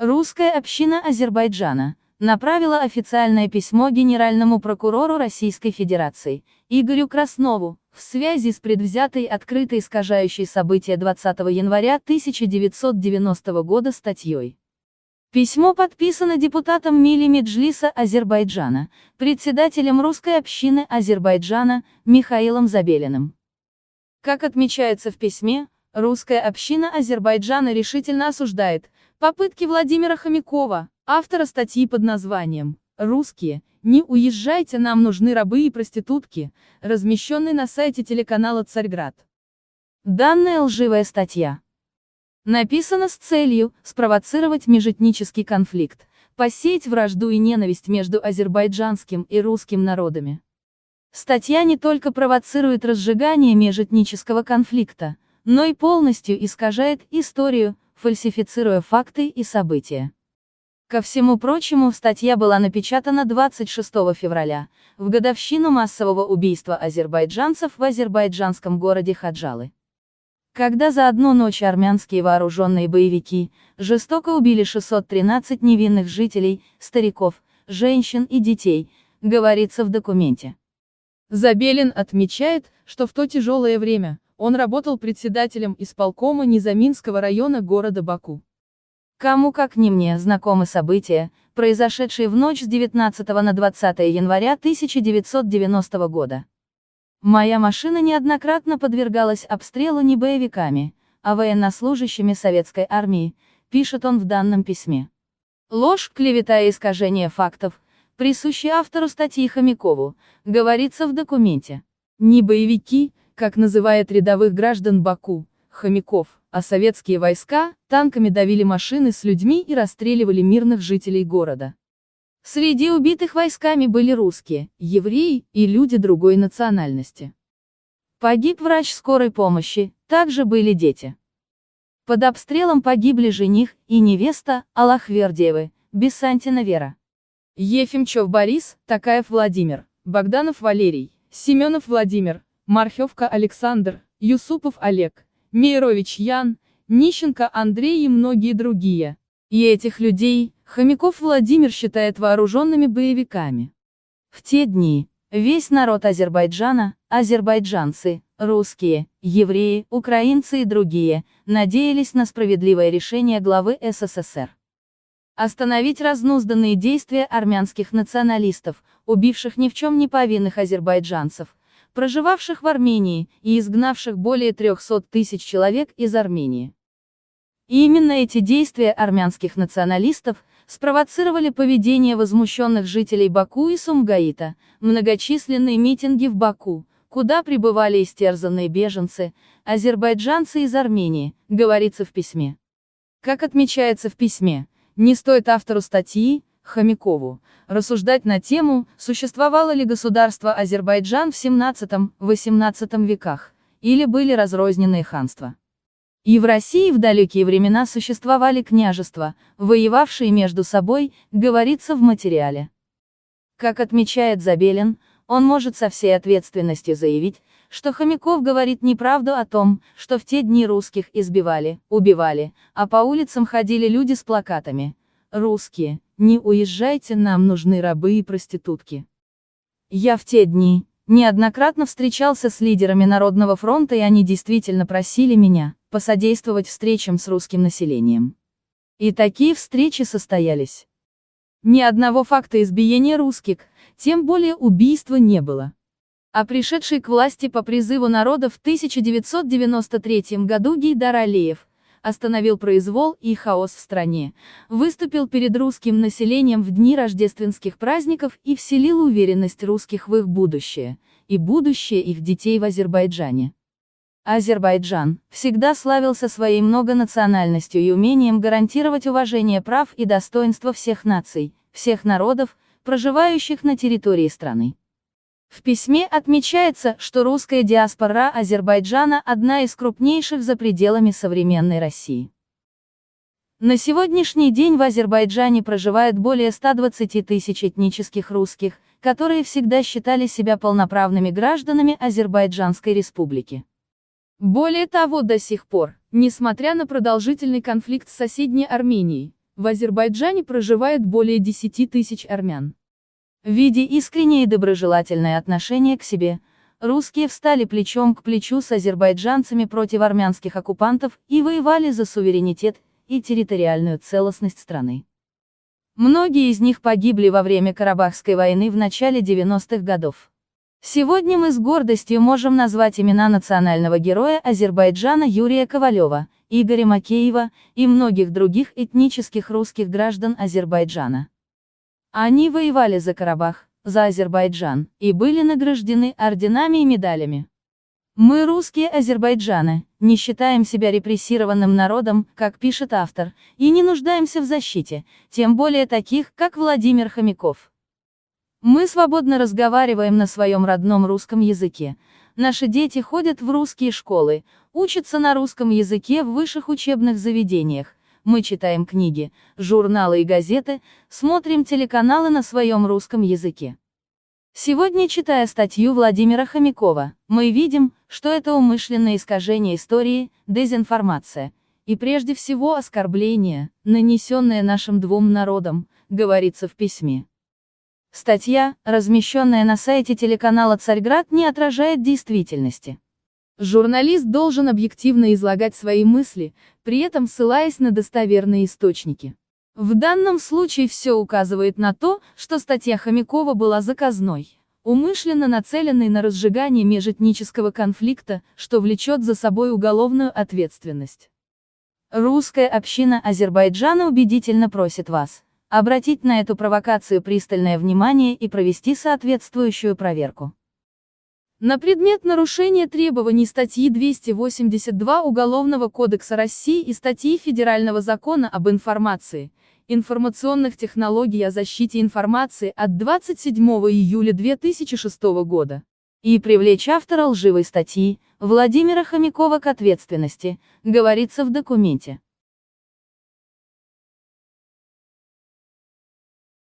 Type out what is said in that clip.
Русская община Азербайджана направила официальное письмо генеральному прокурору Российской Федерации, Игорю Краснову, в связи с предвзятой открытой искажающей события 20 января 1990 года статьей. Письмо подписано депутатом Мили Меджлиса Азербайджана, председателем русской общины Азербайджана, Михаилом Забелиным. Как отмечается в письме, русская община Азербайджана решительно осуждает попытки Владимира Хомякова, автора статьи под названием «Русские, не уезжайте, нам нужны рабы и проститутки», размещенной на сайте телеканала «Царьград». Данная лживая статья написана с целью спровоцировать межэтнический конфликт, посеять вражду и ненависть между азербайджанским и русским народами. Статья не только провоцирует разжигание межэтнического конфликта, но и полностью искажает историю, фальсифицируя факты и события. Ко всему прочему, статья была напечатана 26 февраля, в годовщину массового убийства азербайджанцев в азербайджанском городе Хаджалы. Когда за одну ночь армянские вооруженные боевики жестоко убили 613 невинных жителей, стариков, женщин и детей, говорится в документе. Забелин отмечает, что в то тяжелое время, он работал председателем исполкома Низаминского района города Баку. Кому как не мне знакомы события, произошедшие в ночь с 19 на 20 января 1990 года. Моя машина неоднократно подвергалась обстрелу не боевиками, а военнослужащими советской армии, пишет он в данном письме. Ложь, клевета и искажение фактов, присущие автору статьи Хомякову, говорится в документе. Не боевики, как называет рядовых граждан Баку, хомяков, а советские войска, танками давили машины с людьми и расстреливали мирных жителей города. Среди убитых войсками были русские, евреи и люди другой национальности. Погиб врач скорой помощи, также были дети. Под обстрелом погибли жених и невеста, Аллахвердиевы, Бессантина Вера. Ефимчев Борис, Такаев Владимир, Богданов Валерий, Семенов Владимир, Мархевка Александр, Юсупов Олег, Мейрович Ян, Нищенко Андрей и многие другие. И этих людей, Хомяков Владимир считает вооруженными боевиками. В те дни, весь народ Азербайджана, азербайджанцы, русские, евреи, украинцы и другие, надеялись на справедливое решение главы СССР. Остановить разнузданные действия армянских националистов, убивших ни в чем не повинных азербайджанцев, проживавших в Армении, и изгнавших более 300 тысяч человек из Армении. И именно эти действия армянских националистов спровоцировали поведение возмущенных жителей Баку и Сумгаита, многочисленные митинги в Баку, куда прибывали истерзанные беженцы, азербайджанцы из Армении, говорится в письме. Как отмечается в письме, не стоит автору статьи, Хомякову, рассуждать на тему, существовало ли государство Азербайджан в 17-18 веках, или были разрозненные ханства. И в России в далекие времена существовали княжества, воевавшие между собой, говорится в материале. Как отмечает Забелин, он может со всей ответственностью заявить, что Хомяков говорит неправду о том, что в те дни русских избивали, убивали, а по улицам ходили люди с плакатами «Русские, не уезжайте, нам нужны рабы и проститутки». Я в те дни, неоднократно встречался с лидерами Народного фронта и они действительно просили меня, посодействовать встречам с русским населением. И такие встречи состоялись. Ни одного факта избиения русских, тем более убийства не было. А пришедший к власти по призыву народа в 1993 году Гейдар Алиев, остановил произвол и хаос в стране, выступил перед русским населением в дни рождественских праздников и вселил уверенность русских в их будущее, и будущее их детей в Азербайджане. Азербайджан всегда славился своей многонациональностью и умением гарантировать уважение прав и достоинства всех наций, всех народов, проживающих на территории страны. В письме отмечается, что русская диаспора Азербайджана одна из крупнейших за пределами современной России. На сегодняшний день в Азербайджане проживает более 120 тысяч этнических русских, которые всегда считали себя полноправными гражданами Азербайджанской республики. Более того, до сих пор, несмотря на продолжительный конфликт с соседней Арменией, В Азербайджане проживает более 10 тысяч армян. Видя искреннее и доброжелательное отношение к себе, русские встали плечом к плечу с азербайджанцами против армянских оккупантов и воевали за суверенитет и территориальную целостность страны. Многие из них погибли во время Карабахской войны в начале 90-х годов. Сегодня мы с гордостью можем назвать имена национального героя Азербайджана Юрия Ковалева, Игоря Макеева и многих других этнических русских граждан Азербайджана. Они воевали за Карабах, за Азербайджан, и были награждены орденами и медалями. Мы, русские Азербайджаны, не считаем себя репрессированным народом, как пишет автор, и не нуждаемся в защите, тем более таких, как Владимир Хомяков. Мы свободно разговариваем на своем родном русском языке. Наши дети ходят в русские школы, учатся на русском языке в высших учебных заведениях, мы читаем книги, журналы и газеты, смотрим телеканалы на своем русском языке. Сегодня, читая статью Владимира Хомякова, мы видим, что это умышленное искажение истории, дезинформация, и прежде всего оскорбление, нанесенное нашим двум народам, говорится в письме. Статья, размещенная на сайте телеканала «Царьград», не отражает действительности. Журналист должен объективно излагать свои мысли, при этом ссылаясь на достоверные источники. В данном случае все указывает на то, что статья Хомякова была заказной, умышленно нацеленной на разжигание межэтнического конфликта, что влечет за собой уголовную ответственность. Русская община Азербайджана убедительно просит вас обратить на эту провокацию пристальное внимание и провести соответствующую проверку. На предмет нарушения требований статьи 282 Уголовного кодекса России и статьи Федерального закона об информации, информационных технологий о защите информации от 27 июля 2006 года. И привлечь автора лживой статьи, Владимира Хомякова к ответственности, говорится в документе.